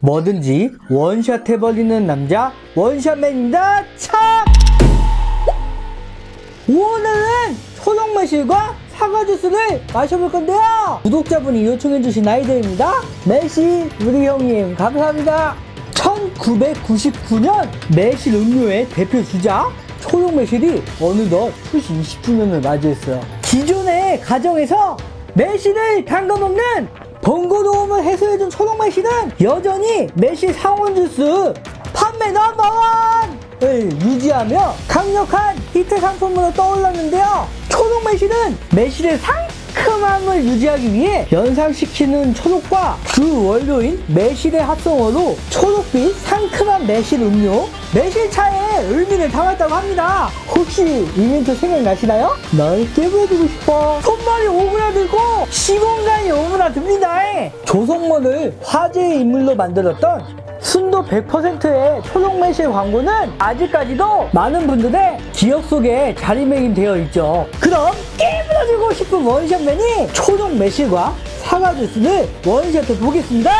뭐든지 원샷 해버리는 남자 원샷맨입니다 착! 오늘은 초록 매실과 사과 주스를 마셔볼 건데요. 구독자분이 요청해주신 아이들입니다. 매실 우리 형님 감사합니다. 1999년 매실 음료의 대표 주자 초록 매실이 어느덧 출시 20주년을 맞이했어요. 기존의 가정에서 매실을 담가 먹는 번거로움을 해소해준 초록 매실은 여전히 매실 상온 주스 판매 넘버원을 유지하며 강력한 히트 상품으로 떠올랐는데요. 초록 매실은 매실의 상큼함을 유지하기 위해 연상시키는 초록과 주 원료인 매실의 합성어로 초록빛 상큼한 매실 음료 매실차에 의미를 담았다고 합니다. 혹시 이 멘트 생각나시나요? 널 깨물어주고 싶어. 손발이 오므라들고 시공간이 오므라듭니다. 조성모를 화제의 인물로 만들었던 순도 100%의 초록 매실 광고는 아직까지도 많은 분들의 기억 속에 자리매김되어 있죠. 그럼 깨부러지고 싶은 원샷맨이 초록 매실과 사과 주스를 원샷해 보겠습니다.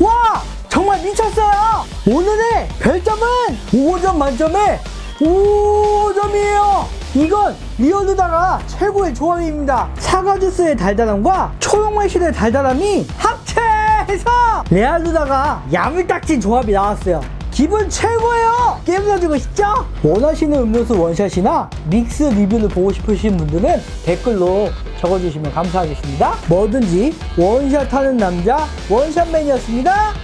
와! 정말 미쳤어요! 오늘의 별점은 5점 만점에 5점이에요! 이건 리얼루다가 최고의 조합입니다. 사과 주스의 달달함과 초록 매실의 달달함이 합체해서 레알루다가 야물딱진 조합이 나왔어요. 기분 최고예요! 깨물어주고 싶죠? 원하시는 음료수 원샷이나 믹스 리뷰를 보고 싶으신 분들은 댓글로 적어주시면 감사하겠습니다. 뭐든지 원샷 하는 남자 원샷맨이었습니다.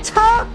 차!